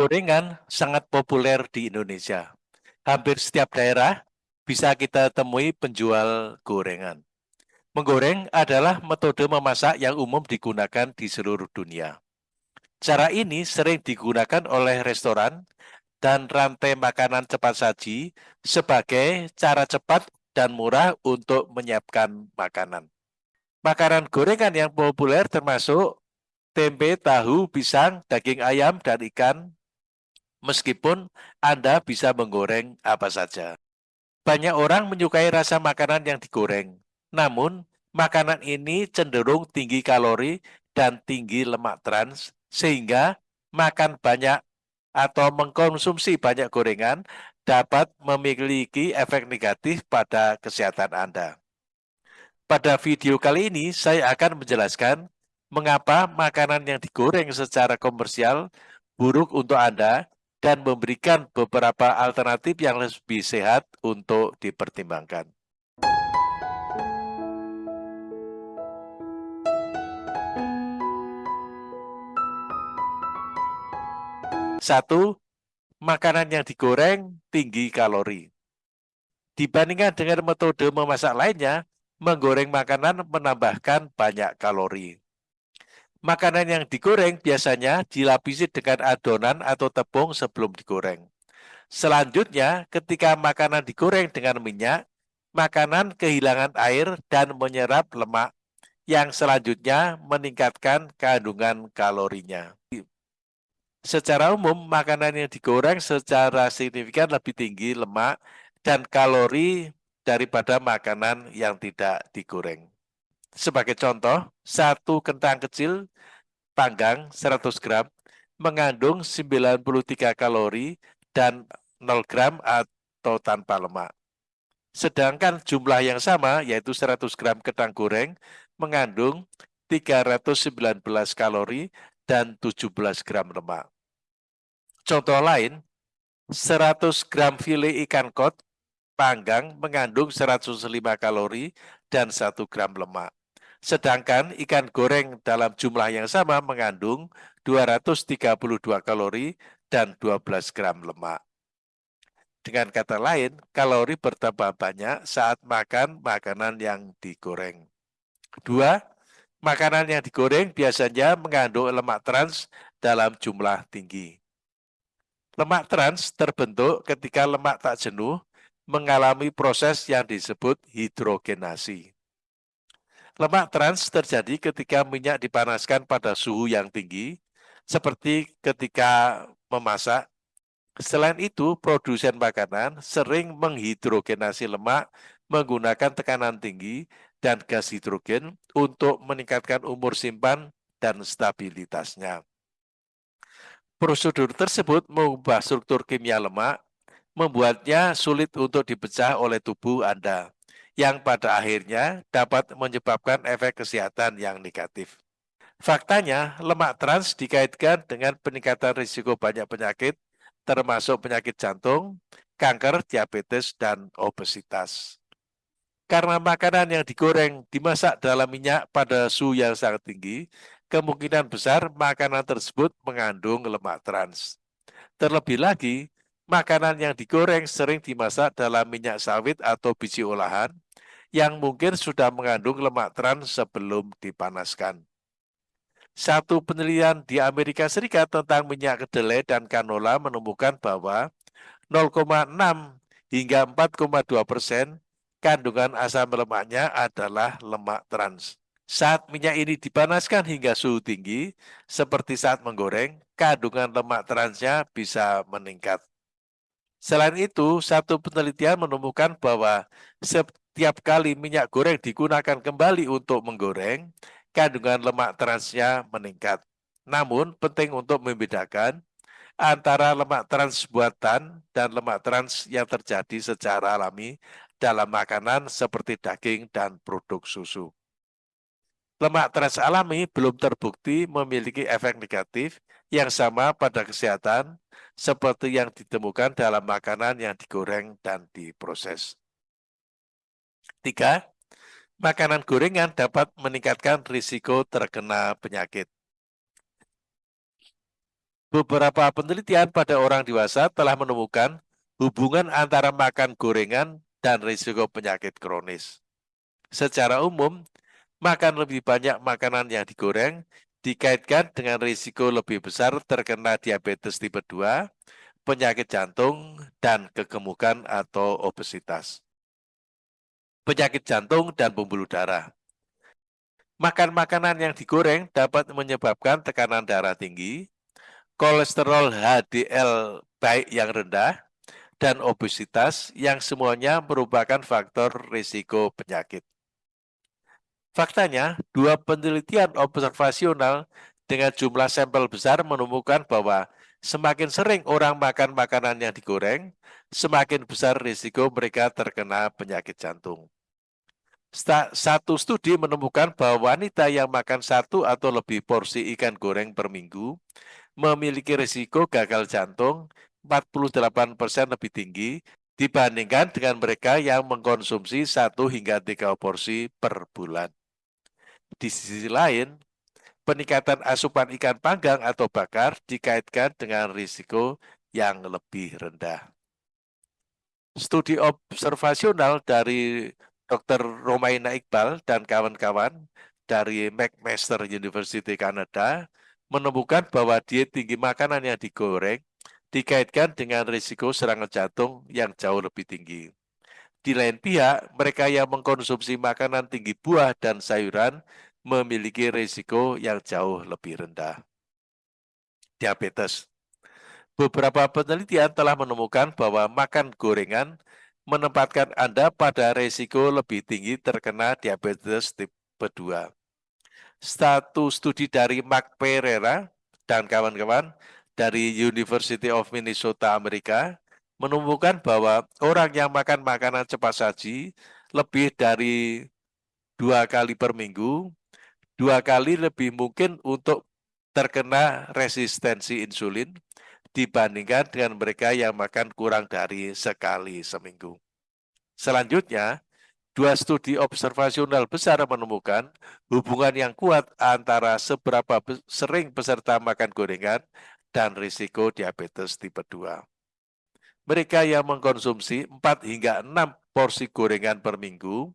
Gorengan sangat populer di Indonesia. Hampir setiap daerah bisa kita temui penjual gorengan. Menggoreng adalah metode memasak yang umum digunakan di seluruh dunia. Cara ini sering digunakan oleh restoran dan rantai makanan cepat saji sebagai cara cepat dan murah untuk menyiapkan makanan. Makanan gorengan yang populer termasuk tempe, tahu, pisang, daging ayam, dan ikan, meskipun Anda bisa menggoreng apa saja. Banyak orang menyukai rasa makanan yang digoreng, namun makanan ini cenderung tinggi kalori dan tinggi lemak trans, sehingga makan banyak atau mengkonsumsi banyak gorengan dapat memiliki efek negatif pada kesehatan Anda. Pada video kali ini, saya akan menjelaskan mengapa makanan yang digoreng secara komersial buruk untuk Anda dan memberikan beberapa alternatif yang lebih sehat untuk dipertimbangkan. Satu, makanan yang digoreng tinggi kalori. Dibandingkan dengan metode memasak lainnya, menggoreng makanan menambahkan banyak kalori. Makanan yang digoreng biasanya dilapisi dengan adonan atau tepung sebelum digoreng. Selanjutnya, ketika makanan digoreng dengan minyak, makanan kehilangan air dan menyerap lemak yang selanjutnya meningkatkan kandungan kalorinya. Secara umum, makanan yang digoreng secara signifikan lebih tinggi lemak dan kalori daripada makanan yang tidak digoreng. Sebagai contoh, satu kentang kecil panggang 100 gram mengandung 93 kalori dan 0 gram atau tanpa lemak. Sedangkan jumlah yang sama, yaitu 100 gram kentang goreng, mengandung 319 kalori dan 17 gram lemak. Contoh lain, 100 gram file ikan kot panggang mengandung 105 kalori dan 1 gram lemak. Sedangkan ikan goreng dalam jumlah yang sama mengandung 232 kalori dan 12 gram lemak. Dengan kata lain, kalori bertambah banyak saat makan makanan yang digoreng. Kedua, makanan yang digoreng biasanya mengandung lemak trans dalam jumlah tinggi. Lemak trans terbentuk ketika lemak tak jenuh mengalami proses yang disebut hidrogenasi. Lemak trans terjadi ketika minyak dipanaskan pada suhu yang tinggi, seperti ketika memasak. Selain itu, produsen makanan sering menghidrogenasi lemak menggunakan tekanan tinggi dan gas hidrogen untuk meningkatkan umur simpan dan stabilitasnya. Prosedur tersebut mengubah struktur kimia lemak, membuatnya sulit untuk dipecah oleh tubuh Anda yang pada akhirnya dapat menyebabkan efek kesehatan yang negatif. Faktanya, lemak trans dikaitkan dengan peningkatan risiko banyak penyakit, termasuk penyakit jantung, kanker, diabetes, dan obesitas. Karena makanan yang digoreng dimasak dalam minyak pada suhu yang sangat tinggi, kemungkinan besar makanan tersebut mengandung lemak trans. Terlebih lagi, makanan yang digoreng sering dimasak dalam minyak sawit atau biji olahan, yang mungkin sudah mengandung lemak trans sebelum dipanaskan. Satu penelitian di Amerika Serikat tentang minyak kedelai dan kanola menemukan bahwa 0,6 hingga 4,2 persen kandungan asam lemaknya adalah lemak trans. Saat minyak ini dipanaskan hingga suhu tinggi, seperti saat menggoreng, kandungan lemak transnya bisa meningkat. Selain itu, satu penelitian menemukan bahwa setiap kali minyak goreng digunakan kembali untuk menggoreng, kandungan lemak transnya meningkat. Namun, penting untuk membedakan antara lemak trans buatan dan lemak trans yang terjadi secara alami dalam makanan seperti daging dan produk susu. Lemak trans alami belum terbukti memiliki efek negatif yang sama pada kesehatan seperti yang ditemukan dalam makanan yang digoreng dan diproses. Tiga, makanan gorengan dapat meningkatkan risiko terkena penyakit. Beberapa penelitian pada orang dewasa telah menemukan hubungan antara makan gorengan dan risiko penyakit kronis. Secara umum, makan lebih banyak makanan yang digoreng dikaitkan dengan risiko lebih besar terkena diabetes tipe 2, penyakit jantung, dan kegemukan atau obesitas. Penyakit jantung dan pembuluh darah. Makan makanan yang digoreng dapat menyebabkan tekanan darah tinggi, kolesterol HDL baik yang rendah, dan obesitas yang semuanya merupakan faktor risiko penyakit. Faktanya, dua penelitian observasional dengan jumlah sampel besar menemukan bahwa semakin sering orang makan makanan yang digoreng, semakin besar risiko mereka terkena penyakit jantung. Satu studi menemukan bahwa wanita yang makan satu atau lebih porsi ikan goreng per minggu memiliki risiko gagal jantung 48% lebih tinggi dibandingkan dengan mereka yang mengkonsumsi satu hingga tiga porsi per bulan. Di sisi lain, peningkatan asupan ikan panggang atau bakar dikaitkan dengan risiko yang lebih rendah. Studi observasional dari Dr. Romaina Iqbal dan kawan-kawan dari McMaster University Kanada menemukan bahwa diet tinggi makanan yang digoreng dikaitkan dengan risiko serangan jantung yang jauh lebih tinggi. Di lain pihak, mereka yang mengkonsumsi makanan tinggi buah dan sayuran memiliki risiko yang jauh lebih rendah. Diabetes Beberapa penelitian telah menemukan bahwa makan gorengan menempatkan Anda pada risiko lebih tinggi terkena diabetes tipe 2 satu studi dari Mark Pereira dan kawan-kawan dari University of Minnesota Amerika menemukan bahwa orang yang makan makanan cepat saji lebih dari dua kali per minggu, dua kali lebih mungkin untuk terkena resistensi insulin dibandingkan dengan mereka yang makan kurang dari sekali seminggu. Selanjutnya, Dua studi observasional besar menemukan hubungan yang kuat antara seberapa sering peserta makan gorengan dan risiko diabetes tipe 2. Mereka yang mengkonsumsi 4 hingga 6 porsi gorengan per minggu,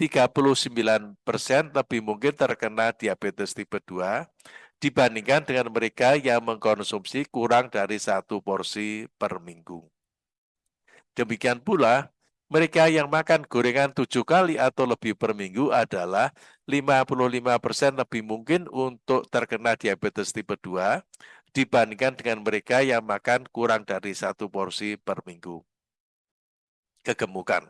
39% persen lebih mungkin terkena diabetes tipe 2 dibandingkan dengan mereka yang mengkonsumsi kurang dari satu porsi per minggu. Demikian pula, mereka yang makan gorengan tujuh kali atau lebih per minggu adalah 55% lebih mungkin untuk terkena diabetes tipe 2 dibandingkan dengan mereka yang makan kurang dari satu porsi per minggu. Kegemukan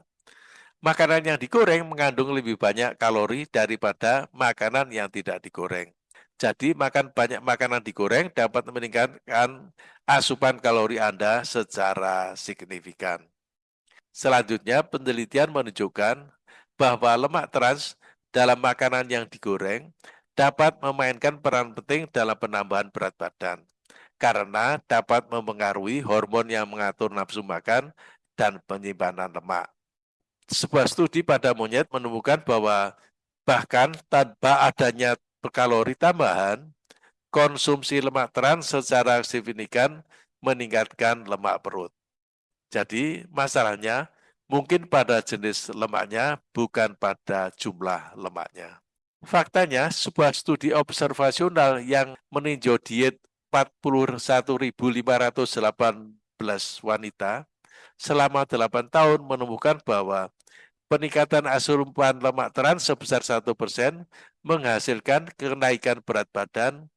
Makanan yang digoreng mengandung lebih banyak kalori daripada makanan yang tidak digoreng. Jadi makan banyak makanan digoreng dapat meningkatkan asupan kalori Anda secara signifikan. Selanjutnya, penelitian menunjukkan bahwa lemak trans dalam makanan yang digoreng dapat memainkan peran penting dalam penambahan berat badan karena dapat mempengaruhi hormon yang mengatur nafsu makan dan penyimpanan lemak. Sebuah studi pada monyet menemukan bahwa bahkan tanpa adanya kalori tambahan, konsumsi lemak trans secara signifikan meningkatkan lemak perut. Jadi masalahnya mungkin pada jenis lemaknya, bukan pada jumlah lemaknya. Faktanya, sebuah studi observasional yang meninjau diet 41.518 wanita selama 8 tahun menemukan bahwa peningkatan asupan lemak trans sebesar 1% menghasilkan kenaikan berat badan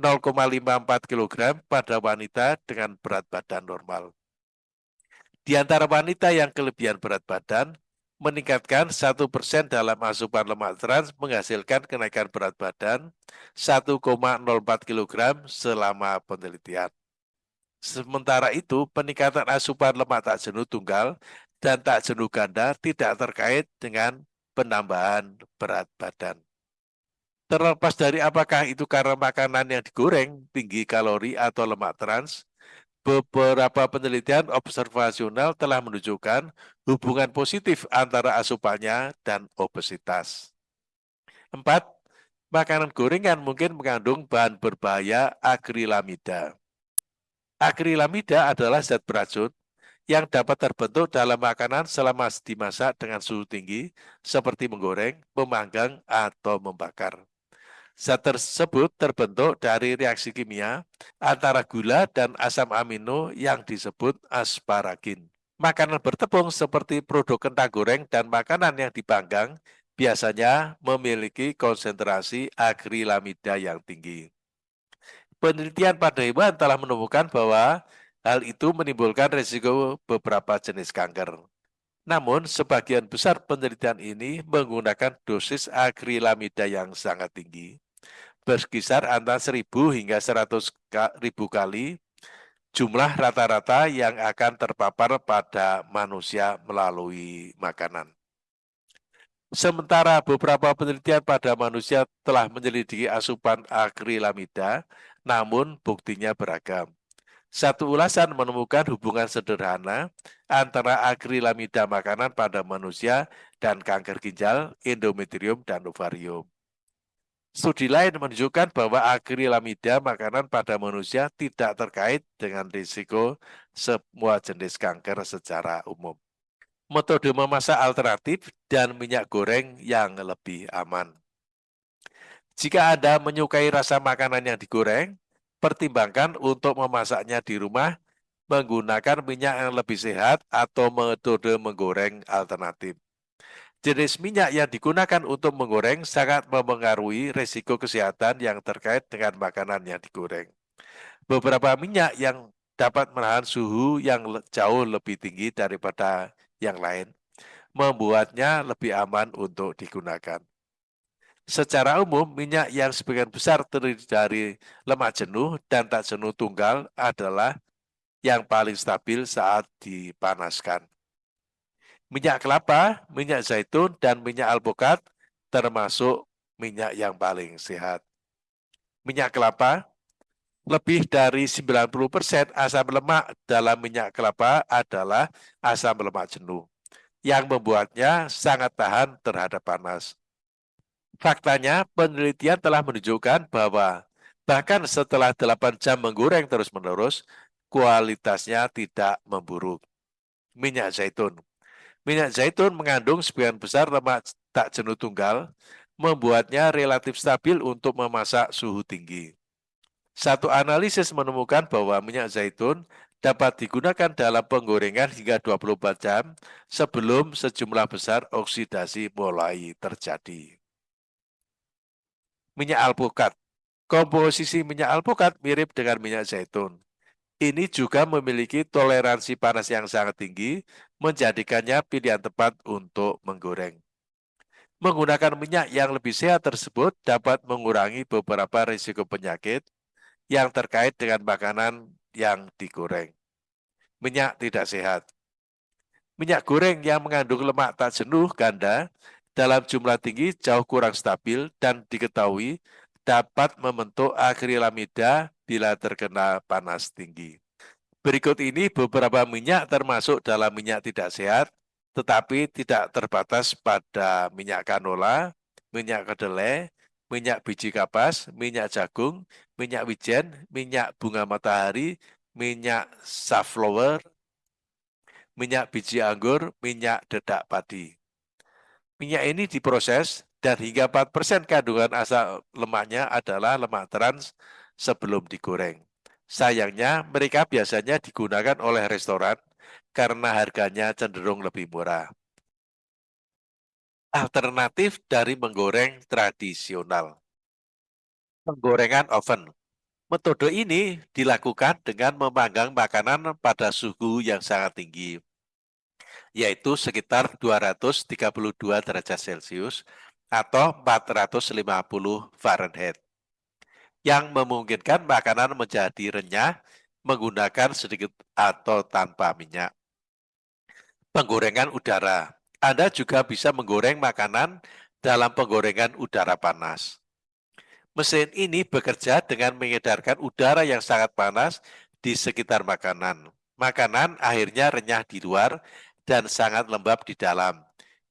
0,54 kg pada wanita dengan berat badan normal. Di antara wanita yang kelebihan berat badan, meningkatkan satu persen dalam asupan lemak trans menghasilkan kenaikan berat badan 1,04 kg selama penelitian. Sementara itu, peningkatan asupan lemak tak jenuh tunggal dan tak jenuh ganda tidak terkait dengan penambahan berat badan. Terlepas dari apakah itu karena makanan yang digoreng, tinggi kalori atau lemak trans, beberapa penelitian observasional telah menunjukkan hubungan positif antara asupannya dan obesitas. Empat, makanan gorengan mungkin mengandung bahan berbahaya akrilamida. Akrilamida adalah zat beracun yang dapat terbentuk dalam makanan selama dimasak dengan suhu tinggi, seperti menggoreng, memanggang, atau membakar. Zat tersebut terbentuk dari reaksi kimia antara gula dan asam amino yang disebut asparagin. Makanan bertepung seperti produk kentang goreng dan makanan yang dipanggang biasanya memiliki konsentrasi akrilamida yang tinggi. Penelitian pada hewan telah menemukan bahwa Hal itu menimbulkan risiko beberapa jenis kanker. Namun, sebagian besar penelitian ini menggunakan dosis akrilamida yang sangat tinggi, berkisar antara 1000 hingga 100 ribu kali jumlah rata-rata yang akan terpapar pada manusia melalui makanan. Sementara beberapa penelitian pada manusia telah menyelidiki asupan akrilamida, namun buktinya beragam. Satu ulasan menemukan hubungan sederhana antara akrilamida makanan pada manusia dan kanker ginjal, endometrium, dan ovarium. Studi lain menunjukkan bahwa akrilamida makanan pada manusia tidak terkait dengan risiko semua jenis kanker secara umum. Metode memasak alternatif dan minyak goreng yang lebih aman. Jika Anda menyukai rasa makanan yang digoreng, pertimbangkan untuk memasaknya di rumah menggunakan minyak yang lebih sehat atau metode menggoreng alternatif. Jenis minyak yang digunakan untuk menggoreng sangat mempengaruhi risiko kesehatan yang terkait dengan makanan yang digoreng. Beberapa minyak yang dapat menahan suhu yang jauh lebih tinggi daripada yang lain, membuatnya lebih aman untuk digunakan. Secara umum, minyak yang sebagian besar terdiri dari lemak jenuh dan tak jenuh tunggal adalah yang paling stabil saat dipanaskan. Minyak kelapa, minyak zaitun, dan minyak alpukat termasuk minyak yang paling sehat. Minyak kelapa, lebih dari 90% asam lemak dalam minyak kelapa adalah asam lemak jenuh, yang membuatnya sangat tahan terhadap panas. Faktanya, penelitian telah menunjukkan bahwa bahkan setelah 8 jam menggoreng terus-menerus, kualitasnya tidak memburuk. Minyak zaitun Minyak zaitun mengandung sebagian besar lemak tak jenuh tunggal, membuatnya relatif stabil untuk memasak suhu tinggi. Satu analisis menemukan bahwa minyak zaitun dapat digunakan dalam penggorengan hingga 24 jam sebelum sejumlah besar oksidasi mulai terjadi minyak alpukat. Komposisi minyak alpukat mirip dengan minyak zaitun. Ini juga memiliki toleransi panas yang sangat tinggi, menjadikannya pilihan tepat untuk menggoreng. Menggunakan minyak yang lebih sehat tersebut dapat mengurangi beberapa risiko penyakit yang terkait dengan makanan yang digoreng. Minyak tidak sehat. Minyak goreng yang mengandung lemak tak jenuh ganda dalam jumlah tinggi jauh kurang stabil dan diketahui dapat membentuk akrilamida bila terkena panas tinggi. Berikut ini beberapa minyak termasuk dalam minyak tidak sehat, tetapi tidak terbatas pada minyak canola, minyak kedelai, minyak biji kapas, minyak jagung, minyak wijen, minyak bunga matahari, minyak safflower, minyak biji anggur, minyak dedak padi. Minyak ini diproses dan hingga 4% kandungan asam lemaknya adalah lemak trans sebelum digoreng. Sayangnya, mereka biasanya digunakan oleh restoran karena harganya cenderung lebih murah. Alternatif dari menggoreng tradisional. Penggorengan oven. Metode ini dilakukan dengan memanggang makanan pada suhu yang sangat tinggi yaitu sekitar 232 derajat Celcius atau 450 Fahrenheit, yang memungkinkan makanan menjadi renyah menggunakan sedikit atau tanpa minyak. Penggorengan udara. Anda juga bisa menggoreng makanan dalam penggorengan udara panas. Mesin ini bekerja dengan mengedarkan udara yang sangat panas di sekitar makanan. Makanan akhirnya renyah di luar dan sangat lembab di dalam,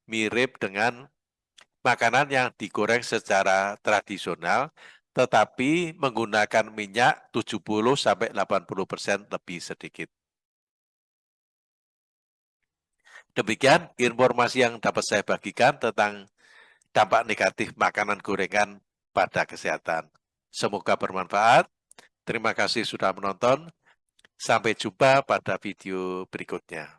mirip dengan makanan yang digoreng secara tradisional, tetapi menggunakan minyak 70 sampai 80% lebih sedikit. Demikian informasi yang dapat saya bagikan tentang dampak negatif makanan gorengan pada kesehatan. Semoga bermanfaat. Terima kasih sudah menonton. Sampai jumpa pada video berikutnya.